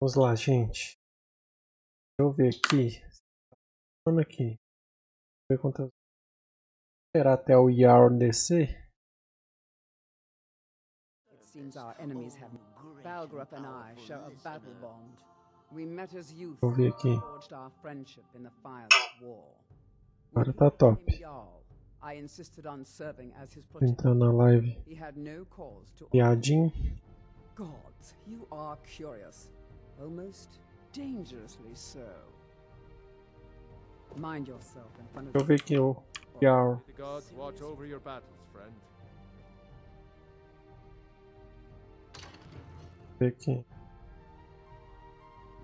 Vamos lá, gente. Deixa eu ver aqui. Vamos aqui. Ver quantas. Esperar até o Yarn descer. Vou ver aqui. Agora tá top. Entrar na live. Piadinho. Gods, you are curious. Almost dangerously so. Mind yourself in front of Deixa eu ver aqui o Yarn. The gods watch over your battles, friend. Ver aqui.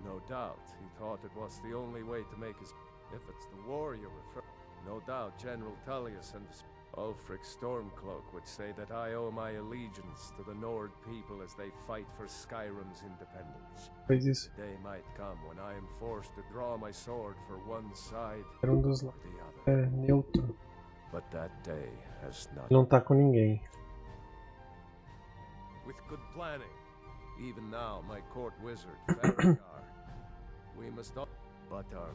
No doubt, he thought it was the only way to make his. If it's the war you refer. No doubt, General Tullius and Ulfric Stormcloak would say that I owe my allegiance to the Nord people as they fight for Skyrim's independence. Fez isso. The day might come when I am forced to draw my sword for one side Era um dos or the other. É neutro. But that day has not. Não tá com ninguém. With good planning. Even now, my court wizard, Faramir, we must not. But our.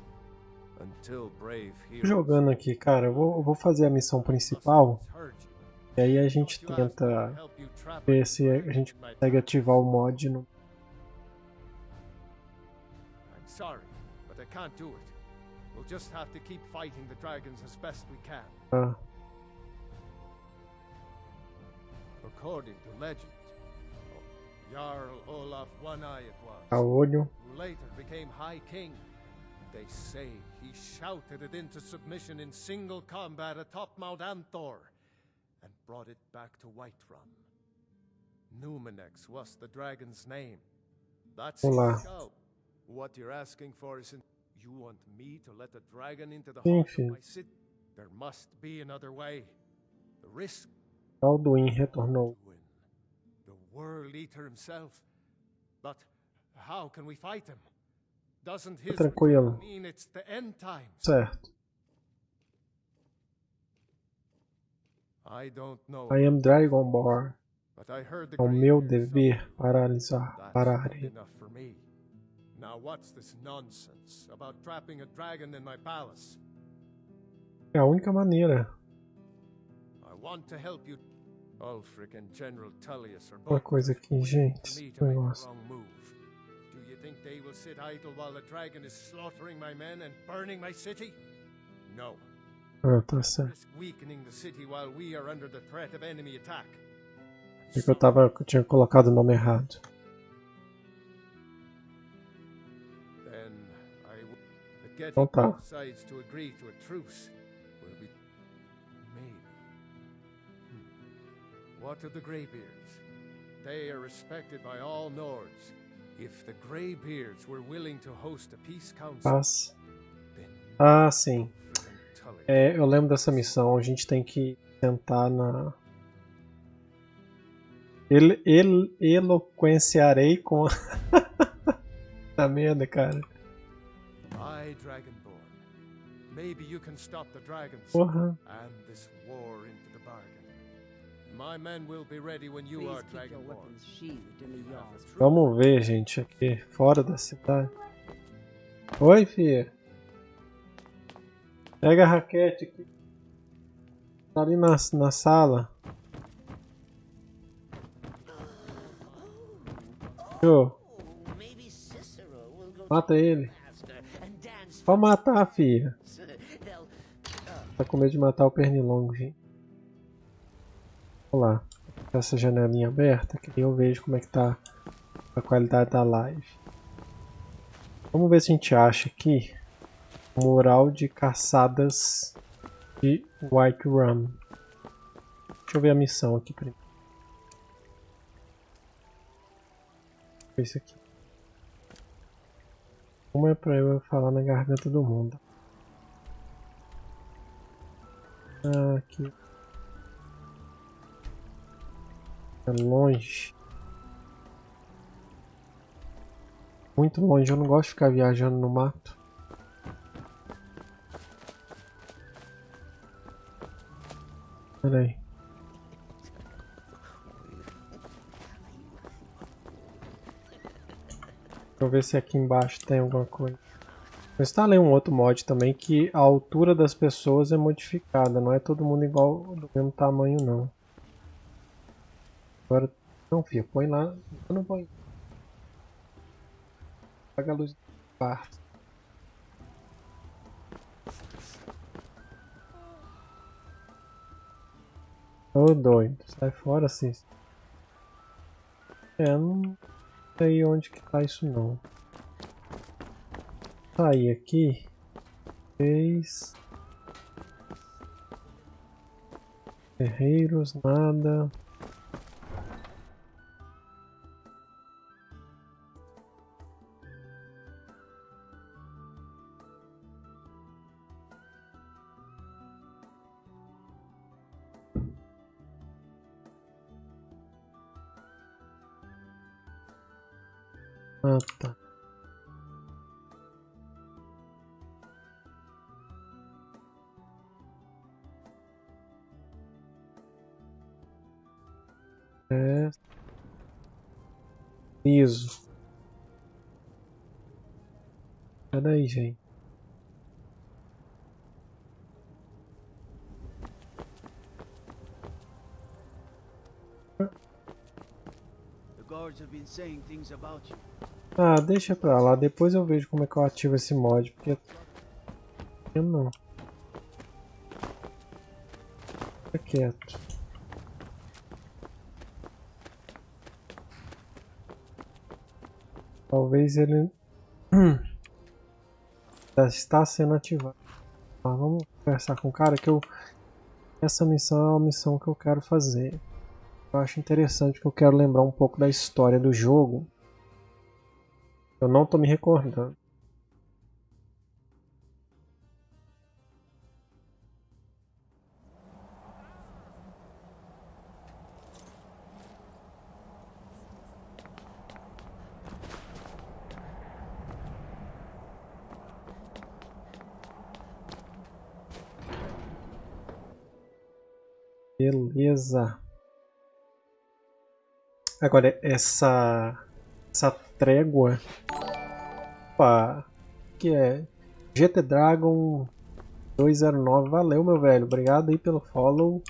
Until brave heroes. Jogando aqui, cara, eu vou, eu vou fazer a missão principal. E aí a gente tenta ver se a gente consegue ativar o mod no. Ah, According to legend, Jarl Olaf One Eye it a was, who later became High King. They say he shouted it into submission in single combat atop Mount Anthor and brought it back to Whiterun. Numenex was the dragon's name. That's Olá. What you're asking for is you want me to let the dragon into the heart of my city? There must be another way. The risk Alduin retornou. The World Eater himself. But how can we fight him? His Tranquilo. Certo. I don't know. I am Dragonborn. But I heard the É o meu dever paralisar, parar. Now what's this nonsense about trapping a dragon in my palace? É a única maneira. Uma coisa aqui, gente. negócio. Think they will sit idle while the dragon is slaughtering my men and burning my city? No. Risk weakening the city while we are under the threat of enemy attack. Que eu tava. eu tinha colocado o nome errado. Then I w- the getting Então tá. both sides to agree to a truce will be maybe. Hmm. What of the Greybeards? They are respected by all Nords. If the Greybeards were willing to host a peace council, then Ah, sim. É, eu lembro dessa missão. A gente tem que tentar na. El, el, eloquenciarei com a. tá merda, cara. I, Dragonborn. Maybe you can stop the dragons Porra. and this war into. My men will be ready when you Please are keep your Dragonborn. weapons sheathed in the yard. Vamos ver, gente, aqui fora da cidade. Oi, filha. Pega a raquete aqui. Tá ali na, na sala. Go mata ele. Pode matar, filha. Tá com medo de matar o pernilongo, gente. Vamos lá. Essa janelinha aberta, que eu vejo como é que tá a qualidade da live. Vamos ver se a gente acha aqui o mural de caçadas de White Rum. Deixa eu ver a missão aqui primeiro. Esse aqui. Uma é pra eu falar na garganta do mundo. Ah, aqui. Longe. Muito longe, eu não gosto de ficar viajando no mato. Pera aí. Deixa eu ver se aqui embaixo tem alguma coisa. Eu instalei um outro mod também que a altura das pessoas é modificada. Não é todo mundo igual do mesmo tamanho não. Agora, não filho, põe lá. Eu não põe. Apaga a luz do quarto. Ô doido, sai fora assim. É, não sei onde que tá isso não. Sair aqui. Fez. Ferreiros, nada. Tá. É. Liso. Peraí, gente. The guards have been saying things about you. Ah, deixa pra lá. Depois eu vejo como é que eu ativo esse mod, porque... Eu não. Fica quieto. Talvez ele... Já está sendo ativado. Ah, vamos conversar com o cara que eu... Essa missão é uma missão que eu quero fazer. Eu acho interessante que eu quero lembrar um pouco da história do jogo. Eu não tô me recordando. Beleza. Agora essa essa trégua Opa, que é GT Dragon 209, valeu meu velho, obrigado aí pelo follow,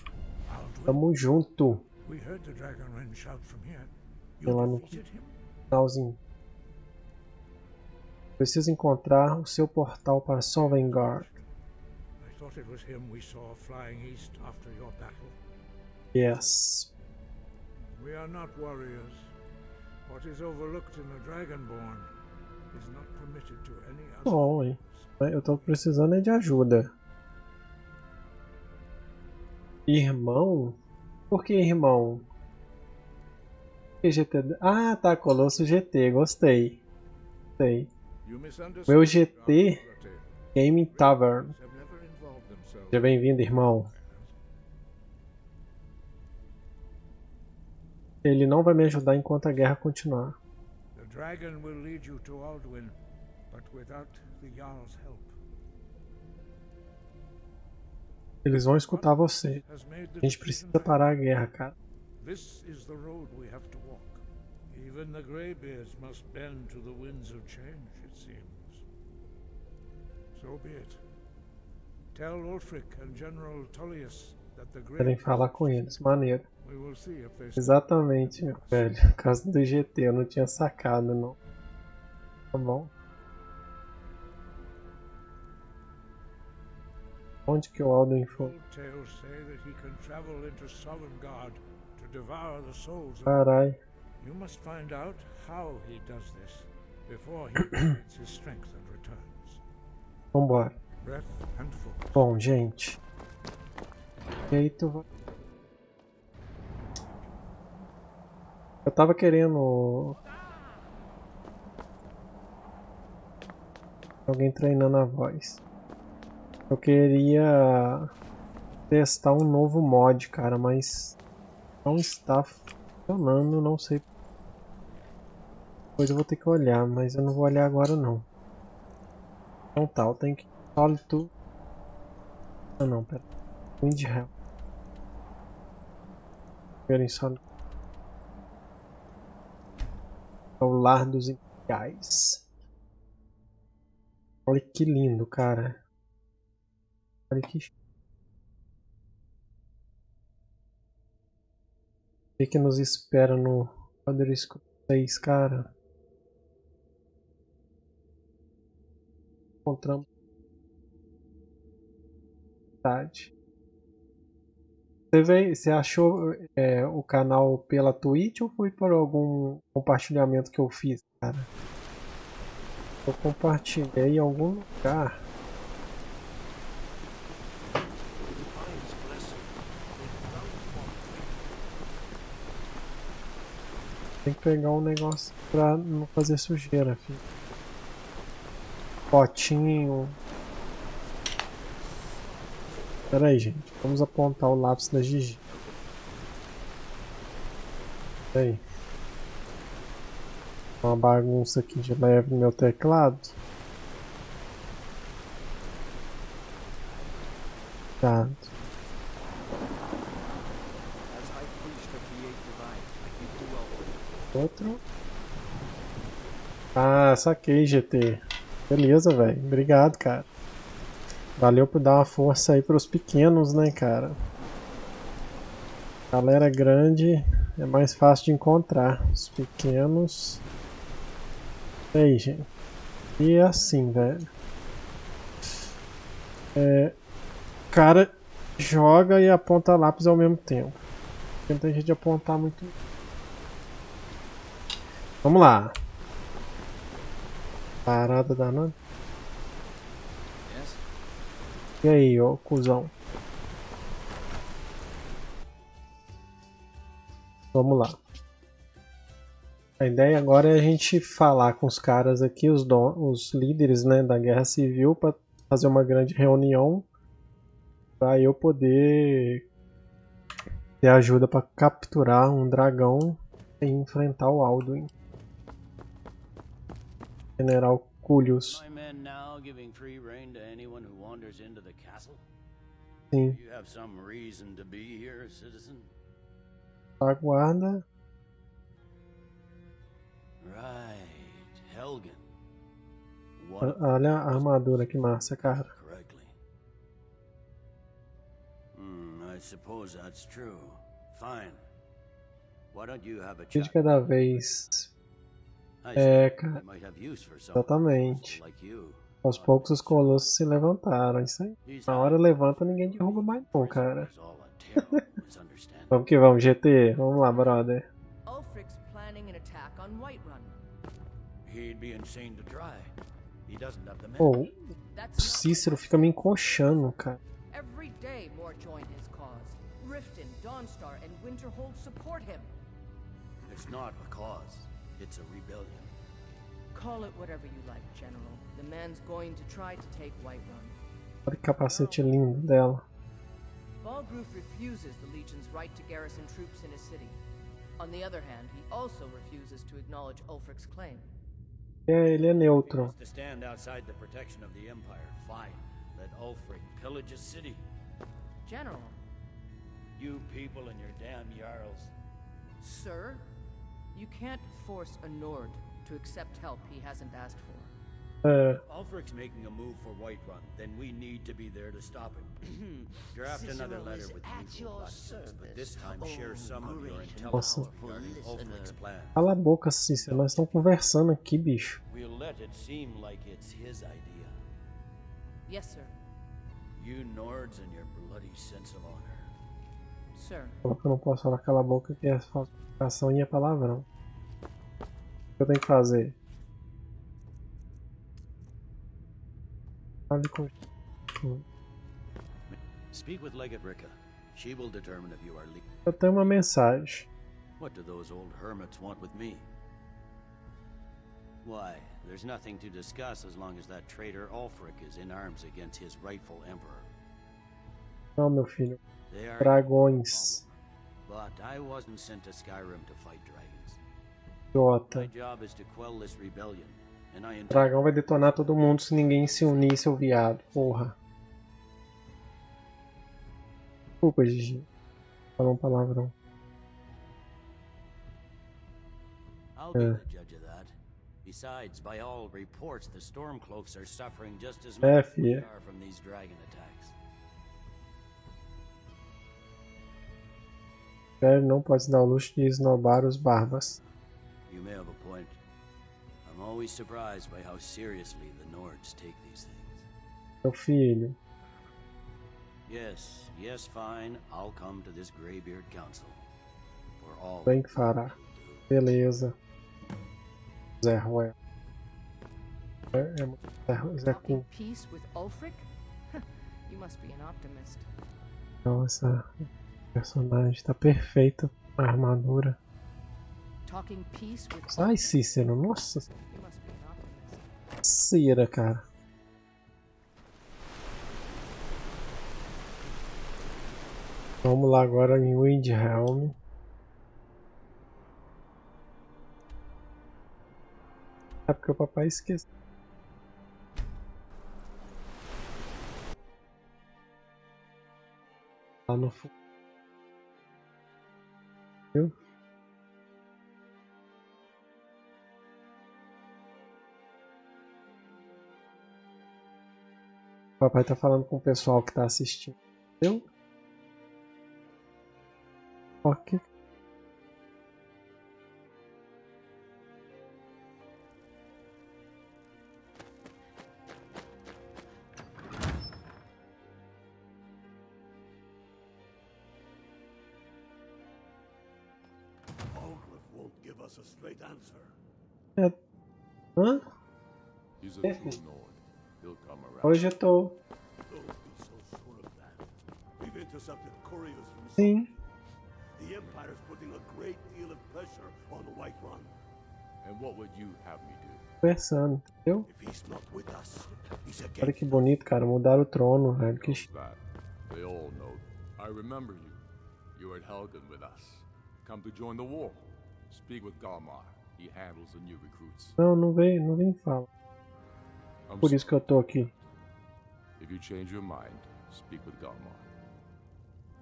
tamo junto. Sei lá no finalzinho. Preciso encontrar o seu portal para Sovngarde. I thought it was him we saw flying east after your battle. Yes. We are not warriors. What is overlooked in the Dragonborn is not permitted to any other. Bom, hein? Eu tô precisando é de ajuda. Irmão? Por que irmão? GT? Ah, tá, Colosso GT, gostei. Gostei. Meu GT. Gaming Tavern. Seja bem-vindo, irmão. Ele não vai me ajudar enquanto a guerra continuar. The dragon will lead you to Alduin, but without the Jarl's help. Eles vão escutar você. A gente precisa parar a guerra, cara. This is the road we have to walk. Even the Greybeards must bend to the winds of change, it seems. So be it. Tell Ulfric and General Tullius Querem falar com eles. Maneiro. Exatamente, meu velho. Por causa do GT, eu não tinha sacado, não. Tá bom. Onde que o Alduin foi? Carai. You must find out how he does this before he regains his strength and returns. Vambora. Bom, gente. E aí tu vai... Eu tava querendo... Alguém treinando a voz. Eu queria testar um novo mod, cara, mas não está funcionando, não sei. Depois eu vou ter que olhar, mas eu não vou olhar agora não. Então tá, eu tenho que Solitude. Ah não, pera. Hell. Primeiro em Solitude. É o lar dos Reais. Olha que lindo, cara. Olha que. O que, nos espera no Elder Scrolls 6, cara? Encontramos. Verdade. Você, veio, você achou é, o canal pela Twitch ou foi por algum compartilhamento que eu fiz, cara? Eu compartilhei em algum lugar. Tem que pegar um negócio pra não fazer sujeira, filho. Potinho. Pera aí, gente. Vamos apontar o lápis da Gigi. Pera aí. Uma bagunça aqui de leve no meu teclado. Elfric. Outro. Ah, saquei, GT. Beleza, velho. Obrigado, cara. Valeu por dar uma força aí pros pequenos, né, cara? Galera grande é mais fácil de encontrar. Os pequenos. E aí, gente. E é assim, velho. É. O cara joga e aponta lápis ao mesmo tempo. Tenta a gente apontar muito. Vamos lá. Parada danada. E aí, ó, cuzão. Vamos lá. A ideia agora é a gente falar com os caras aqui, os, don os líderes né, da guerra civil, para fazer uma grande reunião para eu poder ter ajuda para capturar um dragão e enfrentar o Alduin. General Castle? Sim. Aguarda. Of Olha a armadura que massa, cara. correctly. Hmm, I suppose that's true. Fine. Why don't you have a de chat? cada vez. I É, cara. someone Exatamente. Aos poucos os colossos se levantaram. Isso aí. Na hora levanta, ninguém derruba mais não, cara. Vamos que vamos, GT. Vamos lá, brother. Ulfric's planning an attack on Whiterun. He'd be insane to try. He doesn't have the men. Pô, o Cícero fica me encoxando, cara. Every day more join his cause. Riften, Dawnstar, and Winterhold support him. It's not a cause. It's a rebellion. Call it whatever you like, General. The man's going to try to take Whiterun. Olha que capacete lindo dela. Balgruf refuses the Legion's right to garrison troops in his city. On the other hand, he also refuses to acknowledge Ulfric's claim. É, ele é he neutro. wants to stand outside the protection of the Empire, fine. Let Ulfric pillage his city. General, You people and your damn Jarls. sir, you can't force a Nord to accept help he hasn't asked for. Uh, é, If Ulfric's making a move for Whiterun, then we need to be there to stop him. Draft another letter with at usual your platitudes, but this time share oh some of your intelligence Nossa. regarding Ulfric's plan. cala a boca, Cícero. Nós estamos conversando aqui, bicho. We'll let it seem like it's his idea. Yes, sir. You Nords and your bloody sense of honor. Sir. Falou que eu não posso falar cala a boca, que é falsificação e é palavrão. O que eu tenho que fazer? Fale com... Speak with. She will determine if you are Eu tenho uma mensagem. What do those old hermits want with me? Why, there's nothing to discuss as long as that traitor Ulfric is in arms against his rightful emperor. Não, meu filho. They are Dragões. But I wasn't sent to Skyrim to fight dragons. Idiota. job is to quell this rebellion, and I O dragão vai detonar todo mundo se ninguém se unir, seu viado. Porra. Desculpa, Gigi. Falou um palavrão. I'll be Uh. the judge of that. Besides, by all reports, the Stormcloaks are suffering just as É, much as we are from these dragon attacks. Velho não pode se dar o luxo de esnobar os barbas. You may have a point. I'm always surprised by how seriously the Nords take these things. Meu filho, Yes, yes, fine. I'll come to this Greybeard Council. For all bem que fará. Beleza. Zé Ruel. É, é, Zé, Cu. peace with Ulfric? you must be an optimist. Nossa, personagem tá perfeito. A armadura. Ai? Cícero, nossa cera, cara. Vamos lá agora em Windhelm. É porque o papai esqueceu. Lá no fundo. Viu? O papai tá falando com o pessoal que tá assistindo. Entendeu? Ok. Won't give us a straight answer. É... Hã? He's a true Nord. He'll come around. Hoje eu tô. Don't be so sure of that. We've intercepted couriers from Sim. The Empire's putting a great deal of pressure on the White Run. And what would you have me do? Conversando, entendeu? If he's not with us, he's Olha against que bonito, cara. Mudaram o trono, velho. Que. They all know. I remember you. You were at Helgen with us. Come to join the war. Speak with Galmar. He handles the new recruits. Não, não vem, não vem fala. Por isso que eu tô aqui. If you change your mind, speak with Galmar.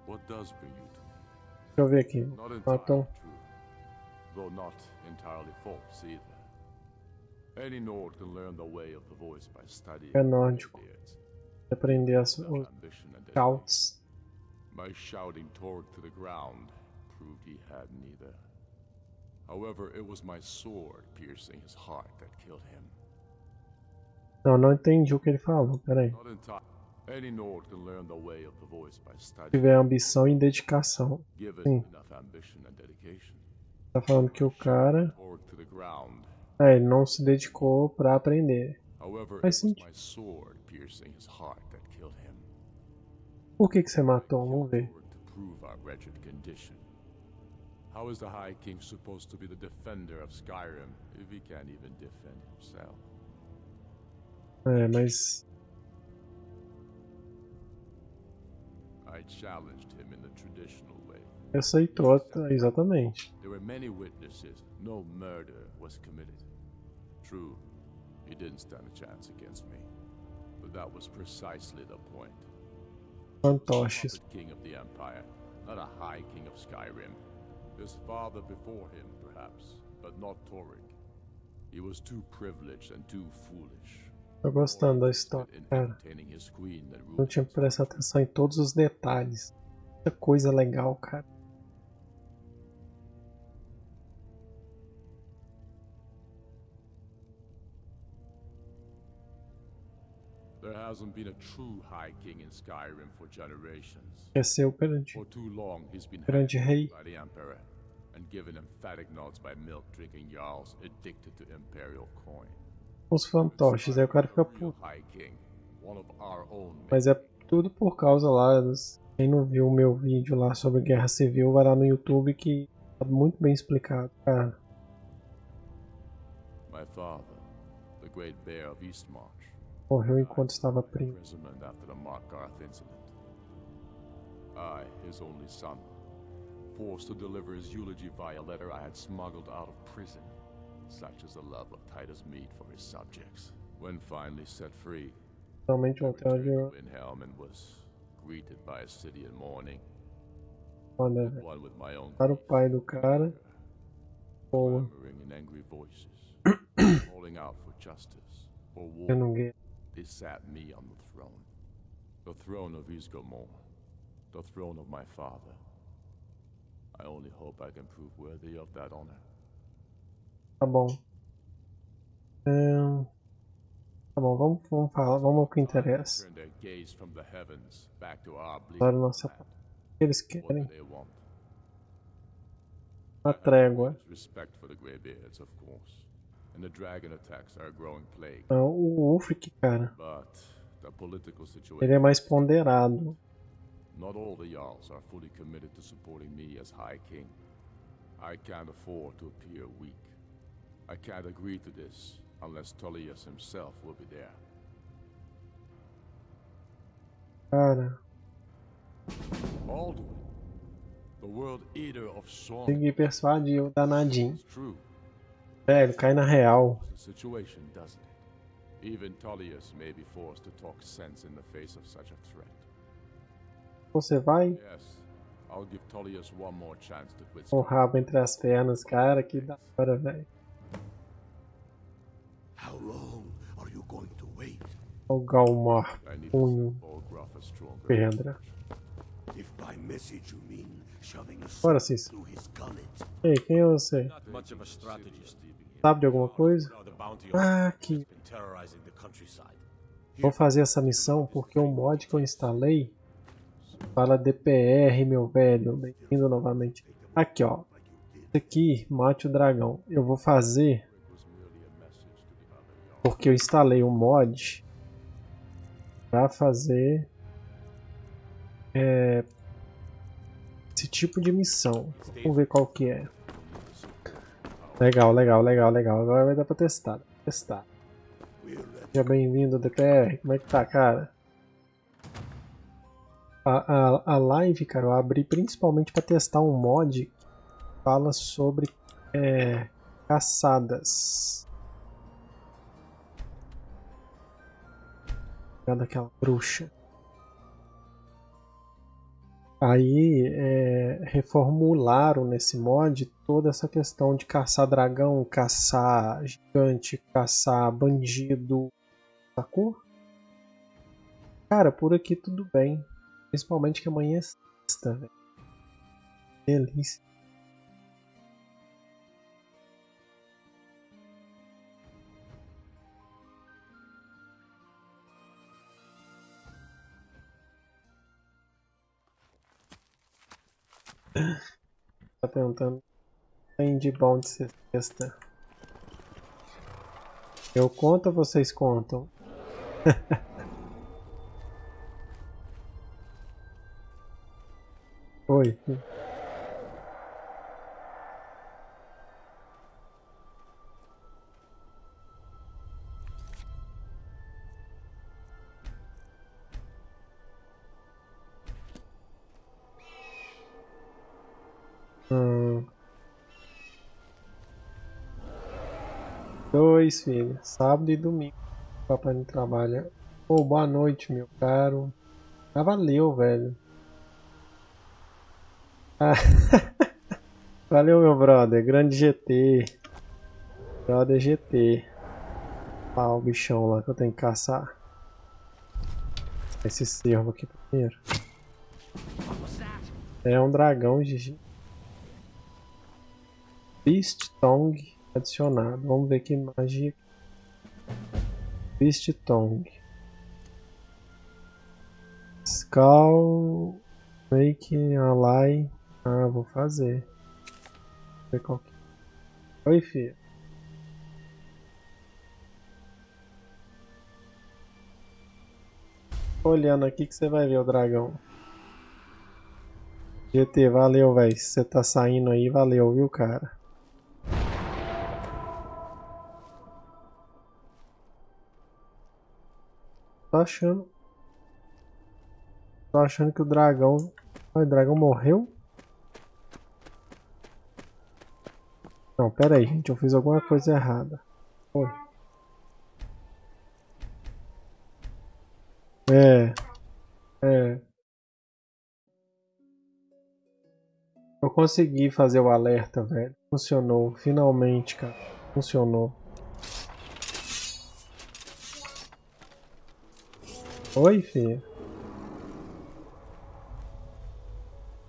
What does bring you to me? Deixa eu ver aqui. Matam. true, though not entirely false either. Any Nord can learn the way of the voice by studying É nórdico. Greybeards. Aprender as, Without os ambition and dedication. scouts. My shouting Torg to the ground proved he had neither. However, it was my sword piercing his heart that killed him. Não, não entendi o que ele falou. Pera aí. Not entirely. Any Nord can learn the way of the voice by studying. tiver ambição e dedicação. Sim. enough ambition and dedication. Tá falando que o cara. É, ele não se dedicou pra aprender. Killed him. Por que, que você matou? Vamos ver. How is the High King supposed to be the defender of Skyrim if he can't even defend himself? Uh, é, mas. I challenged him in the traditional way. Aceitou, exatamente. Uh, there were many witnesses. No murder was committed. True, he didn't stand a chance against me. But that was precisely the point. Fantoches. King of the Empire, not a high king of Skyrim. His father before him, perhaps, but not Torik. He was too privileged and too foolish. Gostando da história, cara. entertaining his queen that Não tinha que prestar atenção em todos os detalhes. Muita coisa legal, cara. Hasn't been a true high king in Skyrim for generations. Esqueceu o grande, For too long, he's been grande rei. by the Emperor and given emphatic nods by milk-drinking Jarls addicted to Imperial coin. Os fantoches. Aí o cara fica puto. Mas é tudo por causa lá. dos- Quem não viu o meu vídeo lá sobre guerra civil, vai lá no YouTube que tá muito bem explicado, cara. My father, the great bear of Eastmarch, Morreu enquanto estava preso. I, his only son, forced to deliver his eulogy via letter I had smuggled out of prison. Such is the love of Titus Mead for his subjects. When finally set free, Finalmente voltei onde eu. Windhelm and was greeted by a city in mourning, Olha, velho. one with my own Para o pai do cara. Boa. Eu não ganhei. They sat me on the throne. The throne of Isgomor. The throne of my father. I only hope I can prove worthy of that honor. Tá bom. Ahn, Tá bom, vamos, vamos falar, vamos ao que interessa. Turn their gaze from the heavens back to our bleak Para nossa. O que eles querem? Uma trégua. Respect for the Greybeards, of course. And the dragon attacks are a growing plague. Ah, O Ulfric, cara, But the political situation. ele é mais ponderado. Not all the Jarls are fully committed to supporting me as High King. I can't afford to appear weak. I can't agree to this unless Tullius himself will be there. Cara, Alduin, the world eater of song. consegui persuadir o danadinho. It's true. Velho, cai na real. It's a situation, doesn't it? Even Tullius may be forced to talk sense in the face of such a threat. Você vai? Yes, I'll give Tullius one more chance to quit. O rabo entre as pernas, cara, que da hora, velho. How long are you going to wait? O Galmar, punho, pedra. If by message you mean shoving a Bora, sword Cícero. through his gullet, Ei, quem é você? Sabe de alguma coisa? Ah, countryside. Vou fazer essa missão porque o mod que eu instalei fala DPR, meu velho. Bem-vindo novamente. Aqui, ó. Esse aqui, mate o dragão. Eu vou fazer porque eu instalei um mod para fazer é, esse tipo de missão. Vamos ver qual que é. Legal, legal, legal, legal. Agora vai dar pra testar. Testar. Seja bem-vindo, DPR. Como é que tá, cara? A, a, a live, cara, eu abri principalmente para testar um mod que fala sobre é, caçadas. Daquela bruxa. Aí é, reformularam nesse mod toda essa questão de caçar dragão, caçar gigante, caçar bandido, sacou? Cara, por aqui tudo bem. Principalmente que amanhã é sexta, velho. Delícia. Tá perguntando tem de bom de sexta. Eu conto ou vocês contam? Oi. Dois filhos, sábado e domingo. Papai não trabalha. Ô, boa noite, meu caro. Ah, valeu, velho. Ah, valeu, meu brother. Grande GT. Brother GT. Ah, o bichão lá que eu tenho que caçar. Esse cervo aqui primeiro. É um dragão, Gigi. Beast Tongue adicionado. Vamos ver que magia. Beast Tongue. Skull. Make ally. Ah, vou fazer. Vou ver qual que... Oi, filho. Olhando aqui que você vai ver o dragão. GT, valeu, velho. Se você tá saindo aí, valeu, viu, cara? Achando. Tô achando que o dragão. O dragão morreu? Não, pera aí, gente. Eu fiz alguma coisa errada. Foi. É. É. Eu consegui fazer o alerta, velho. Funcionou. Finalmente, cara. Funcionou. Oi, filha.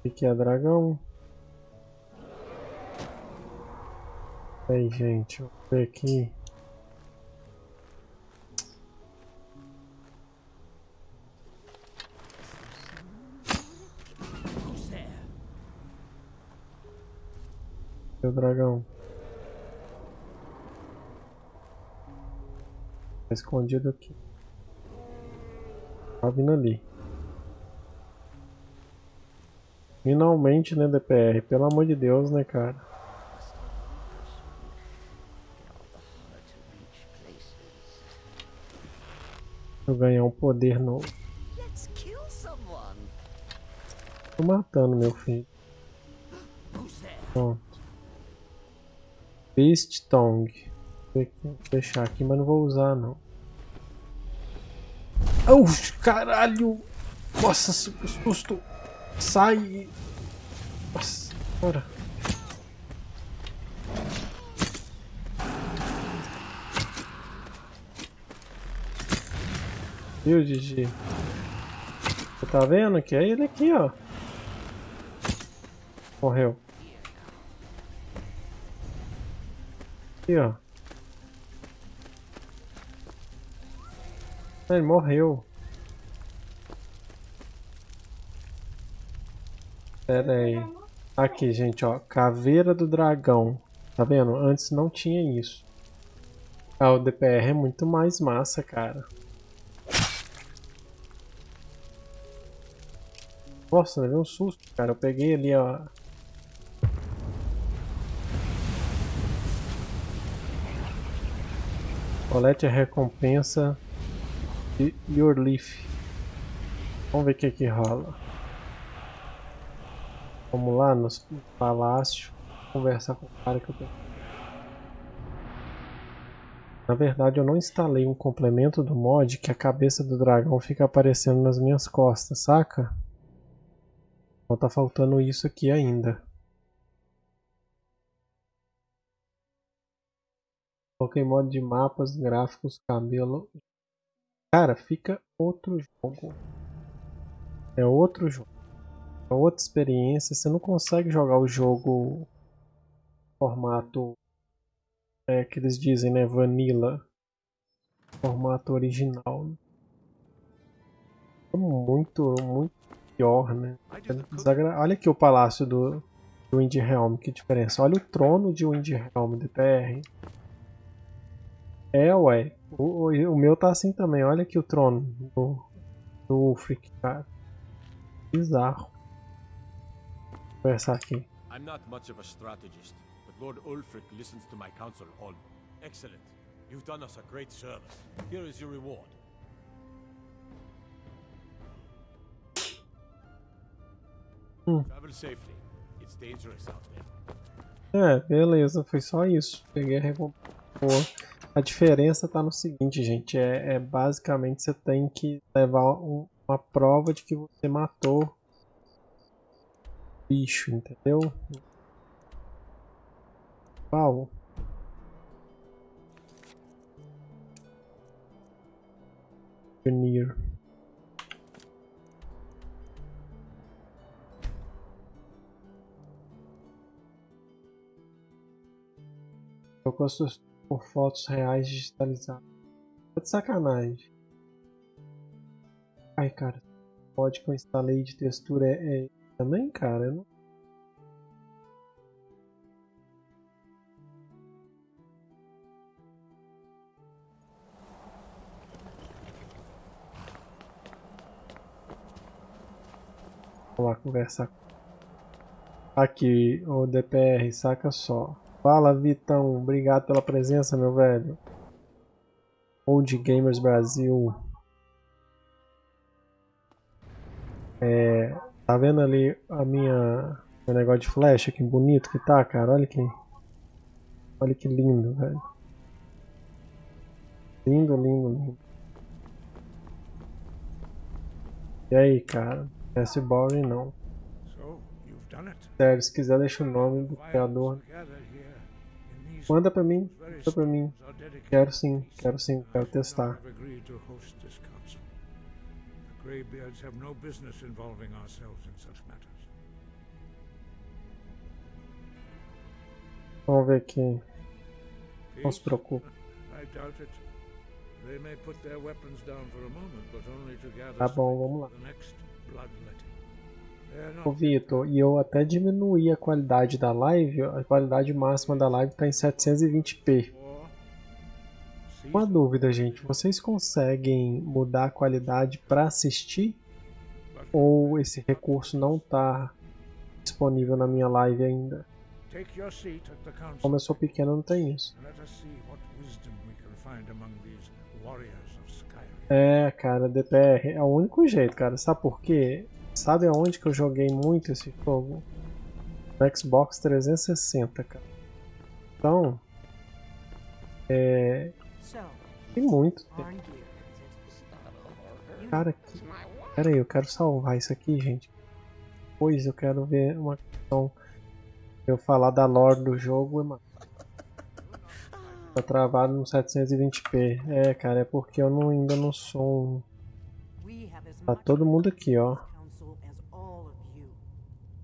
O que é dragão? Aí, gente, vou ver aqui. There? Meu dragão. Tá escondido aqui. Tá vindo ali. Finalmente, né, DPR? Pelo amor de Deus, né, cara? Eu ganhar um poder novo. Tô matando meu filho. Pronto. Beast Tongue. Vou deixar aqui, mas não vou usar não. Au, caralho! Nossa, su- susto! Sai! Nossa, bora. Viu, Gigi? Você tá vendo que é ele aqui, ó. Morreu. Aqui, ó. Ele morreu. Pera aí. Aqui, gente, ó. Caveira do dragão. Tá vendo? Antes não tinha isso. Ah, o DPR é muito mais massa, cara. Nossa, levei um susto, cara. Eu peguei ali, ó. Colete a recompensa de Leaf. Vamos ver o que que rola. Vamos lá no palácio conversar com o cara que eu tenho. Na verdade eu não instalei um complemento do mod que a cabeça do dragão fica aparecendo nas minhas costas, saca? Então tá faltando isso aqui ainda. Coloquei modo de mapas, gráficos, cabelo. Cara, fica outro jogo. É outro jogo. É outra experiência. Você não consegue jogar o jogo formato é, que eles dizem, né? Vanilla. Formato original. É muito, muito pior, né? Desagra- Olha aqui o palácio do, do Windhelm, que diferença. Olha o trono de Windhelm DPR. É, ué. O, o, o meu tá assim também. Olha aqui o trono do, do Ulfric, cara. Bizarro. Vou conversar aqui. I'm not much of a strategist, but Lord Ulfric listens to my counsel all. Excellent. You've done us a great service. Here is your reward. Travel safely. It's dangerous out there. É, beleza. Foi só isso. Peguei a recompensa. A diferença tá no seguinte, gente. É, é basicamente você tem que levar um- uma prova de que você matou bicho, entendeu? Qual? Veneer. Trocou suas por fotos reais digitalizadas. Tá de sacanagem. Ai, cara. Pode que eu instalei de textura é, é também, cara. Eu não... Vamos lá conversar. Aqui, o DPR, saca só. Fala, Vitão. Obrigado pela presença, meu velho. Old Gamers Brasil. É, tá vendo ali a minha meu negócio de flecha, que bonito que tá, cara? Olha que olha que lindo, velho. Lindo, lindo, lindo. E aí, cara? Esse boring não. So, you've done it. Sério, se quiser deixa o nome do criador. Manda pra mim, manda pra mim. Quero sim, quero sim, quero testar. Greybeards have no business involving ourselves in such matters. Vamos ver aqui. Não se preocupe. I doubt it. They may put their weapons down for a moment, but only to gather Tá bom, vamos lá. Ô Vitor, e eu até diminuí a qualidade da live, a qualidade máxima da live está em 720p. war. Uma dúvida, gente, vocês conseguem mudar a qualidade para assistir? Ou esse recurso não está disponível na minha live ainda? Como eu sou pequeno, não tem isso. É, cara, DPR é o único jeito, cara. Sabe por quê? Sabe aonde que eu joguei muito esse jogo? No Xbox 360, cara. Então, é, tem muito tempo. Cara, que... pera aí, eu quero salvar isso aqui, gente. Depois eu quero ver uma questão. Eu falar da lore do jogo, mano. Tá travado no 720p. É, cara, é porque eu não, ainda não sou um. Tá todo mundo aqui, ó. council as all of you.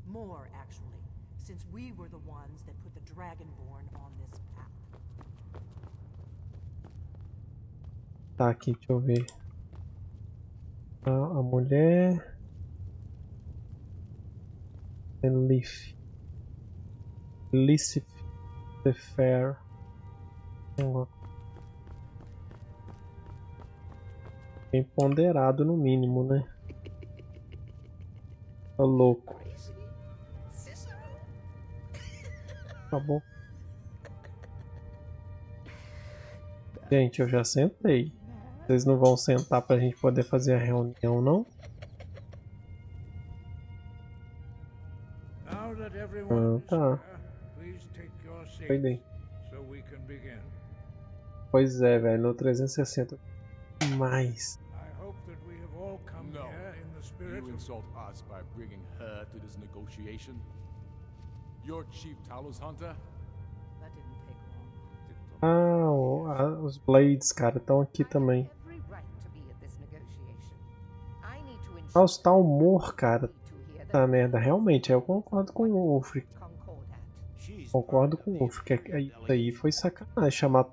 More, actually, since we were the ones that put the Dragonborn on this path. Tá aqui, deixa eu ver. A, a mulher. Leaf. Lissif. The Fair. Bem ponderado no mínimo, né? Tá louco. Tá bom. Gente, eu já sentei. Vocês não vão sentar pra gente poder fazer a reunião, não? Ah, is tá. begin. Pois é, velho, no 360. Mais. I hope that we have all come No. here in the spirit You insult us by bringing her to this negotiation? Your chief Talos Hunter? That didn't take long. Ah, os Blades, cara, estão aqui também. Ah, os Talmor, cara. Tá merda, realmente, eu concordo com o. She's Concordo com o Ulfric. é que Isso aí foi sacanagem chamar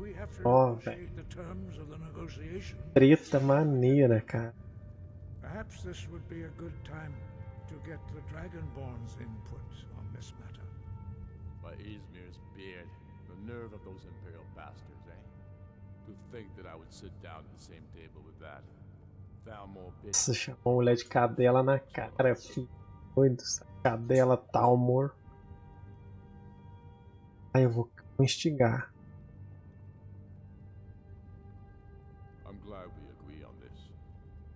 we have to Oh, negotiation, Treta maneira, cara. perhaps this would be a good time to get the Dragonborn's input on this matter. By Izmir's beard. The nerve of those Imperial bastards, Nossa, chamou mulher de cadela na cara, filho. Doido, essa cadela Talmor. Aí eu vou instigar. I'm glad we agree on this.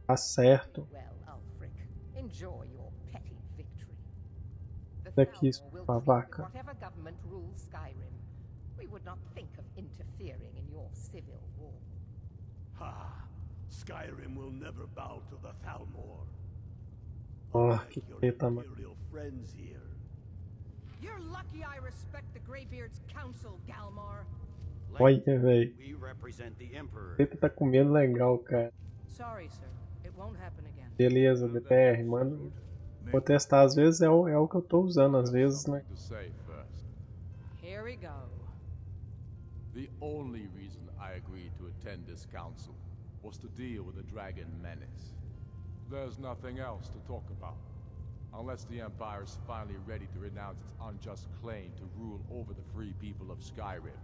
Tá certo. Well, Ulfric, enjoy your petty victory. The Daqui, Thalmor will We would not think of interfering in your civil war. Ha! Skyrim will never bow to the Thalmor. Unlike que your mano. friends here. You're lucky I respect the Greybeard's counsel, Galmar. Olha, velho. Tá comendo legal, cara. Sorry, sir. It won't happen again. Beleza, DPR, manda. Vou testar, às vezes é o, é o que eu tô usando, às vezes, né? Here we go. The only reason I agreed to attend this council was to deal with the dragon menace. There's nothing else to talk about. Unless the Empire is finally ready to renounce its unjust claim to rule over the free people of Skyrim.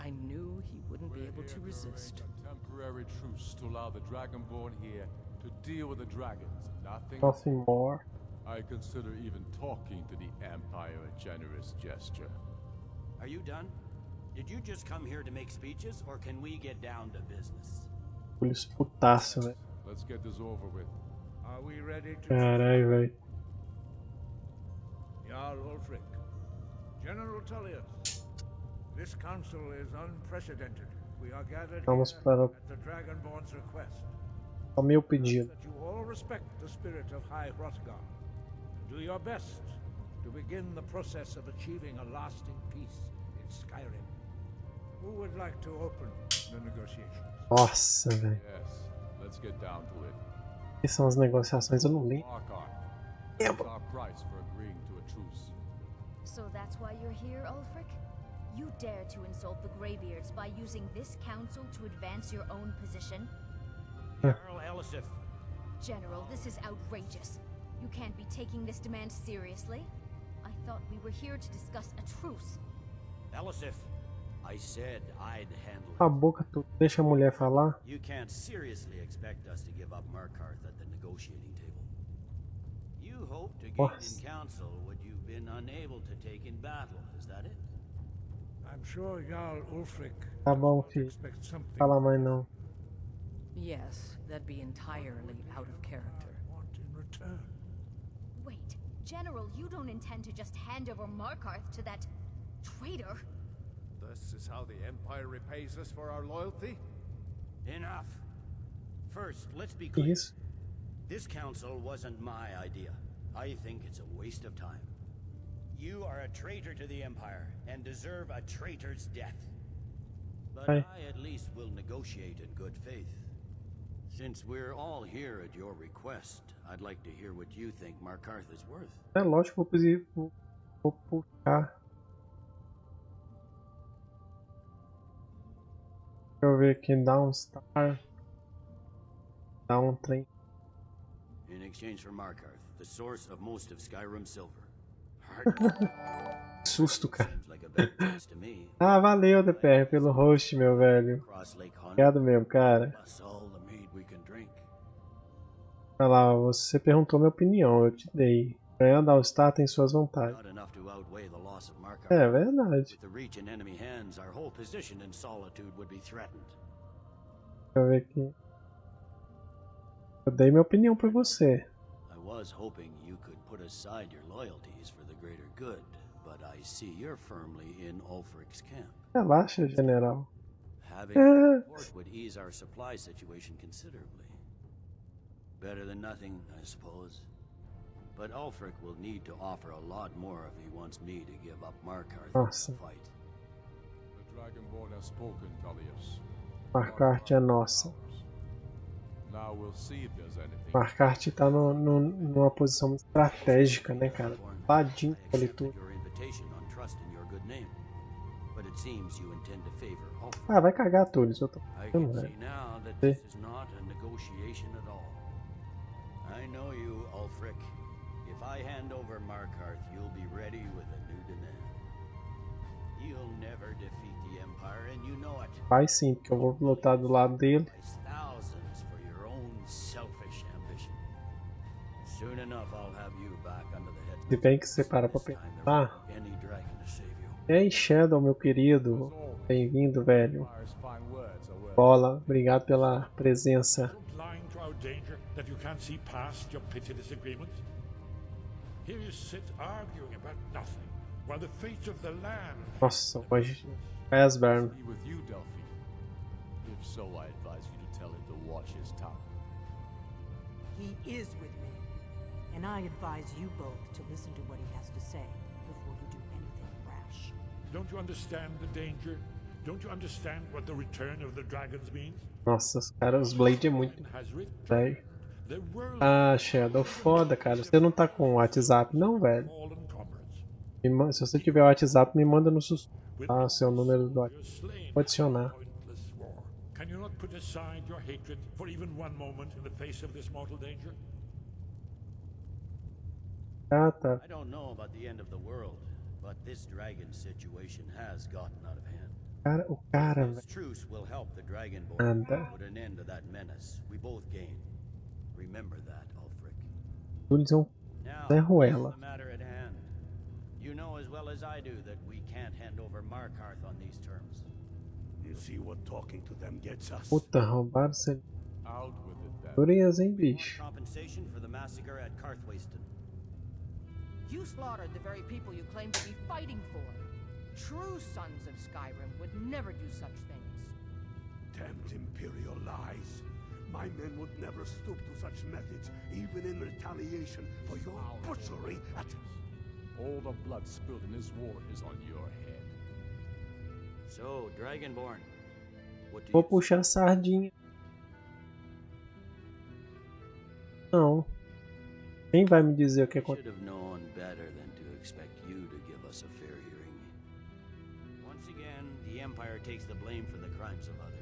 I knew he wouldn't be able to resist. A temporary truce to allow the Dragonborn here to deal with the dragons. Nothing. Nothing more. I consider even talking to the Empire a generous gesture. Are you done? Did you just come here to make speeches, or can we get down to business? Eles putaço, velho. Let's get this over with. Are we ready to Caralho, velho. Jarl Ulfric. General Tullius. This council is unprecedented. We are gathered Vamos here para at the Dragonborn's request. o meu Ask pedido. that you all respect the spirit of High Hrothgar. and Do your best to begin the process of achieving a lasting peace in Skyrim. Who would like to open the negotiations? Nossa, velho. Yes, let's get down to it. Que são as negociações? Eu não li. Markarth, Yeah, what's our price for agreeing to a truce? So that's why you're here, Ulfric? You dare to insult the Greybeards by using this council to advance your own position? Earl Elisif, General, this is outrageous. You can't be taking this demand seriously. I thought we were here to discuss a truce. Elisif, I said I'd handle A it. boca tu deixa a mulher falar. You can't seriously expect us to give up Markarth at the negotiating table. You hope to gain Nossa. in council what you've been unable to take in battle, is that it? I'm sure Jarl Ulfric Tá bom, filho. expect something Fala mais não. Yes, that'd be entirely out of character. I want in return. Wait, General, you don't intend to just hand over Markarth to that traitor? This is how the Empire repays us for our loyalty? Enough. First, let's be clear. isso? This council wasn't my idea. I think it's a waste of time. You are a traitor to the Empire and deserve a traitor's death. But Aye. I at least will negotiate in good faith. Since we're all here at your request, I'd like to hear what you think Markarth is worth. É lógico, vou, posi- vou, vou puxar. Deixa eu ver aqui. Downstar. Down um trem. In exchange for Markarth, the source of most of Skyrim silver. Susto, cara. Ah, valeu, DPR, pelo host, meu velho. Obrigado mesmo, cara. Olha lá, você perguntou minha opinião, eu te dei. Ganhar Downstar tem suas vantagens. Markarth. É verdade. Deixa eu ver aqui. Eu dei minha opinião pra você. I was hoping you could put aside your loyalties for the greater good, but I see you're firmly in Ulfric's camp. Relaxa, general. Having a port would ease our supply situation considerably. Better than nothing, I suppose. But Ulfric will need to offer a lot more if he wants me to give up Markarth Nossa. fight. The Dragonborn has spoken, Talius. Marcarte é nossa. Now we'll see if there's anything. Marcarte tá no, no, numa posição estratégica, né, cara? I ali tudo. Ah, vai cagar tudo, isso eu tô falando, velho. I know you, Ulfric. I hand over Markarth, you'll be ready with a new demand. You'll never defeat the Empire, and you know it. Vai sim, porque eu vou lutar do lado dele. Thousands for your own selfish ambition. Soon enough, I'll have you back under the head. Se bem que você para pra there pensar. won't be any dragon to save you. E aí, Shadow, meu querido. Bem-vindo, velho. Bola, obrigado pela presença. So blind to our danger that you can't see past your petty disagreements? Here you sit arguing about nothing, while the fate of the land. Nossa, hoje. Asburn. be with you, Delphi. If so, I advise you to tell him to watch his tongue. He is with me. And I advise you both to listen to what he has to say before you do anything rash. Don't you understand the danger? Don't you understand what the return of the dragons means? Nossa, os caras, os Blade é muito velho. Ah, Shadow, foda, cara. Você não tá com o WhatsApp, não, velho? Se você tiver o WhatsApp, me manda no sus... Ah, seu número do WhatsApp. Vou adicionar. Can you not put aside your hatred for even one moment in the face of this mortal danger? Ah, tá. I don't know about the end of the world, but this dragon situation has gotten out of hand. Cara, o cara, velho. truce will help the Dragonborn Anda. put an end to that menace. We both gain. Remember that, Ulfric. Eles vão Now, Zé Ruela. the matter. You know as well as I do that we can't hand over Markarth on these terms. You see what talking to them gets us? Puta, roubaram esse Out with it then. dureza, hein, Want bicho. compensation for the massacre at Carthwayston. You slaughtered the very people you claim to be fighting for. True sons of Skyrim would never do such things. Damned Imperial lies. My men would never stoop to such methods, even in retaliation for your butchery at... All the blood spilled in this war is on your head. So, Dragonborn, what do Vou you puxar a sardinha. Não. Quem vai me dizer o que should aconteceu? have known better than to expect you to give us a fair hearing. Once again, the Empire takes the blame for the crimes of others.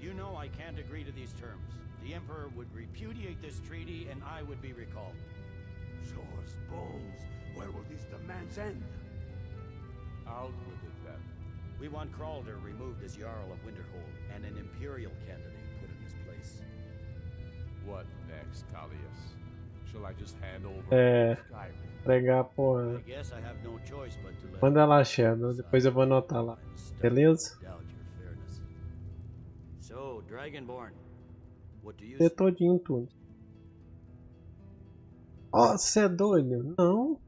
You know I can't agree to these terms. The Emperor would repudiate this treaty and I would be recalled. Show us bones. Where will these demands end? Out with it then. We want Kralder removed as Jarl of Winterhold and an Imperial candidate put in his place. What next, Talius? Shall I just hand over É. Skyrim? Pregar, porra. I guess I have no choice but to let Manda lá, Shadow. Depois eu vou anotar lá. Beleza? You Ter todinho tudo. Ó, você é doido? Não.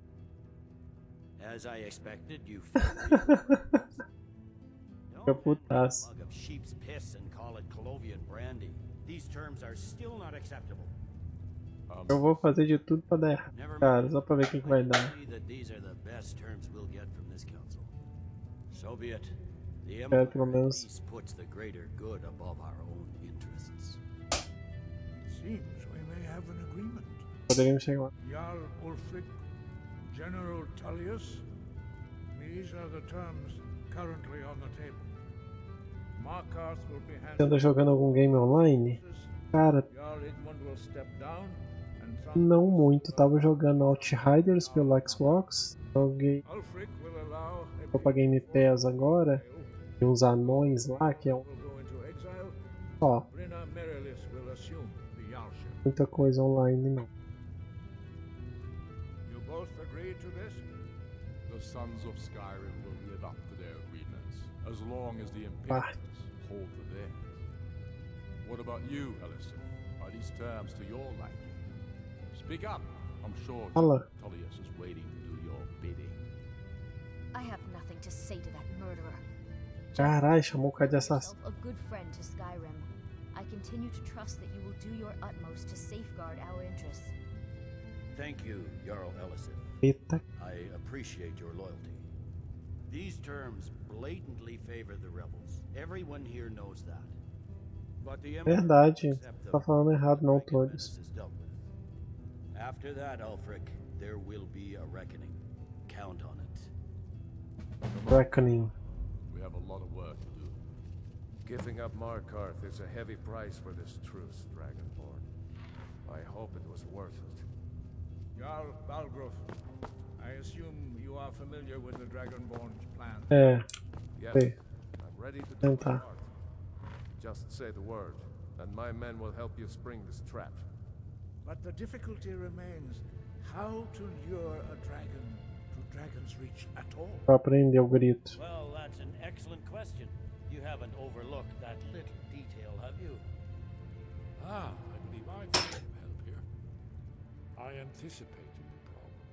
As I expected, you Fica putaço. mug of sheep's piss and call it Colovian brandy. These terms are still not acceptable. Eu vou fazer de tudo pra dar errado. Cara, só pra ver o que, que vai dar. So be it. É, pelo menos. least puts the greater good above our own interests. Seems we may have an agreement. Poderíamos chegar lá. Jarl Ulfric, General Tullius. These are the terms currently on the table. Markarth will be Você anda jogando algum game online? Cara, não muito. Tava jogando Outriders pelo Xbox. Joguei. Tô pra Game Pass agora. Tem uns anões lá que é um. Ó, muita coisa online não. You both agree to this? The sons of Skyrim will live up to their agreements, as long as the Ah. Imperials hold to theirs. What about you, Ellison? Are these terms to your liking? Speak up. I'm sure. Tullius is waiting to do your bidding. I have nothing to say to that murderer. Caralho, chamou o cara de assassino. Yourself a good friend to Skyrim. I continue to trust that you will do your utmost to safeguard our interests. Thank you, Jarl Ellison. Eita. I appreciate your loyalty. These terms blatantly favor the rebels. Everyone here knows that. But the Empire Verdade. Tá falando errado não, Todos. After that, Ulfric, there will be a reckoning. Count on it. Reckoning. We have a lot of work to do. Giving up Markarth is a heavy price for this truce, Dragonborn. I hope it was worth it. Jarl Balgruf, I assume you are familiar with the Dragonborn's plan. É. Yes, Sei. I'm ready to do Então my part. Just say the word, and my men will help you spring this trap. But the difficulty remains how to lure a dragon to Dragon's Reach at all. Pra aprender o. Well, that's an excellent question. You haven't overlooked that little detail, have you? Ah, I believe I can help here. I anticipated the problem.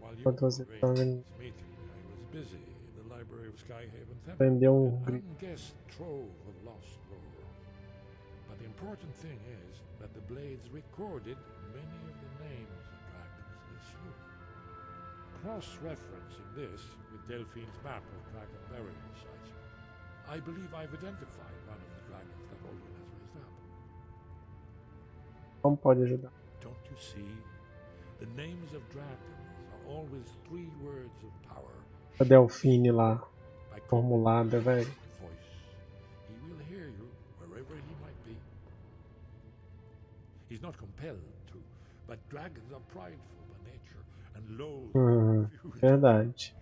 While you Pode were fazer this meeting, I was busy in the library of Skyhaven Temple. Aprender An unguessed trove of lost lore. But the important thing is that the blades recorded many Cross-referencing this with Delphine's map of dragon burial sites, I believe I've identified one of the dragons that Olin has raised up. Como pode ajudar? Don't you see? The names of dragons are always three words of power. A Delfine lá. Formulada, velho. He will hear you wherever he might be. He's not compelled to, but dragons are prideful and loathe Hum, verdade.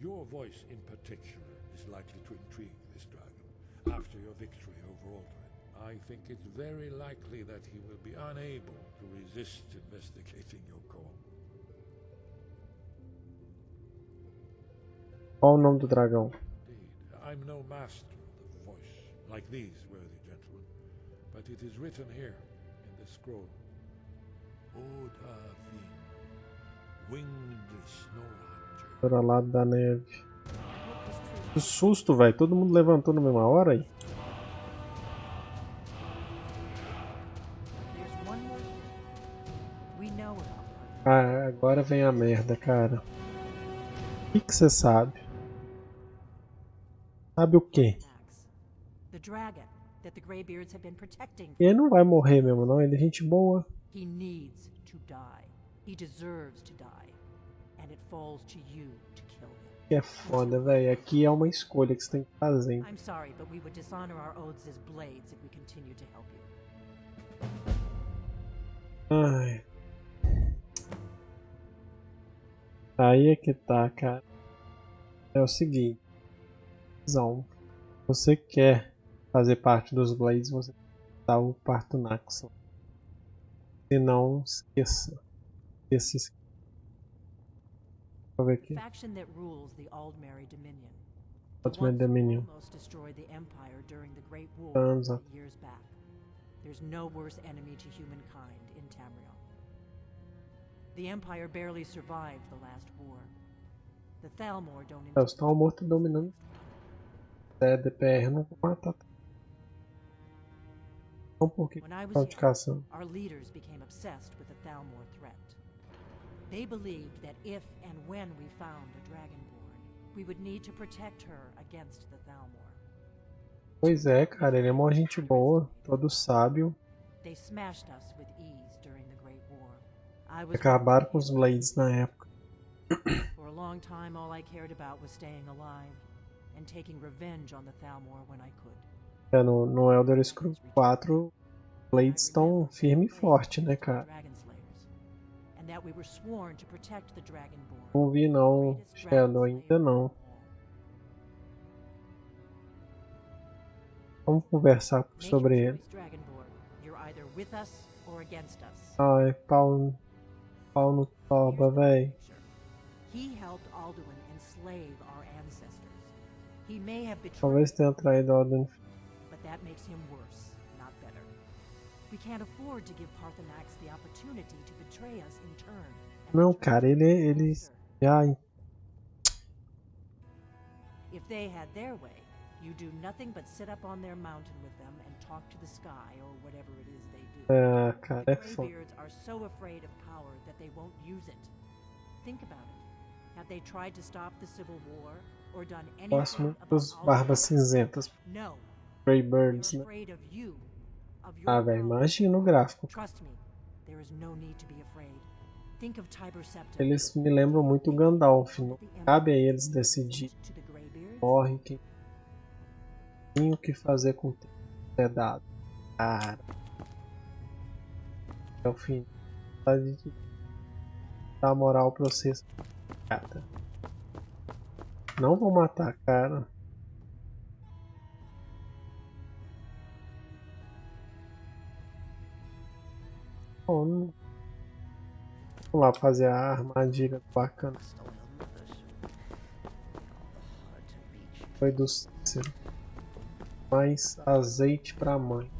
Your voice in particular is likely to intrigue this dragon after your victory over Aldrin. I think it's very likely that he will be unable to resist investigating your call. Qual o nome do dragão? Indeed, I'm no master of the voice, like these worthy gentlemen, but it is written here in the scroll. Snow hunter. Para lá da neve. Que susto, velho. Todo mundo levantou na mesma hora aí. Ah, agora vem a merda, cara. O que você sabe? Sabe o quê? The dragon that the Greybeards have been protecting. Ele não vai morrer mesmo, não. Ele é gente boa. He needs to die. He deserves to die. And it falls to you to kill him. Que é foda, velho. Aqui é uma escolha que você tem que fazer. I'm sorry, but we would dishonor our oaths as blades if we continue to help you. Ai. Aí é que tá, cara. É o seguinte. Você quer fazer parte dos Blades, você tem que dar o parto Naxxon. Se não, esqueça. Esqueça esse. Deixa eu ver aqui. Faction that rules the Aldmeri Dominion. Ultimate Dominion. Almost destroyed the Empire during the Great War a- years back. There's no worse enemy to humankind in Tamriel. The Empire barely survived the last war. The Thalmor don't É, os tal morto dominando. É, DPR não vou matar. Não porque When I was cação. Our leaders became obsessed with the Thalmor threat. They believed that if and when we found a Dragonborn, we would need to protect her against the Thalmor. Pois é, cara, ele é mó gente boa, todo sábio. They smashed us with ease during the Great War. I was Acabaram com os Blades na época. For a long time, all I cared about was staying alive and taking revenge on the Thalmor when I could. É, no, no Elder Scrolls 4, Blades estão firme e forte, né, cara? Não vi não, Shadow, ainda não. Vamos conversar sobre ele. choice, Dragonborn. You're either with us or against us. Ai, pau, pau no toba, véi. He helped Alduin enslave our ancestors. He may have betrayed, Talvez tenha traído Alden. but that makes him worse, not better. We can't afford to give Parthenax the opportunity to betray us in turn. Não, cara, ele, ele já If they had their way, you do nothing but sit up on their mountain with them and talk to the sky or whatever it is they do. Ah, é, cara, the. Greybeards are so afraid of power that they won't use it. Think about it. Have they tried to stop the Civil War or done anything about dos? Barbas Cinzentas. No. Greybirds, They're né? Ah, velho, imagina gráfico. No Septim. Eles me lembram muito Gandalf. Não cabe a eles decidir. Morre quem tem o que fazer com o tempo é dado. Cara. É o fim. Tá de dar moral pra vocês. Não vou matar, cara. Bom, Vamos lá fazer a armadilha bacana. Foi do Cícero. Mais azeite pra mãe.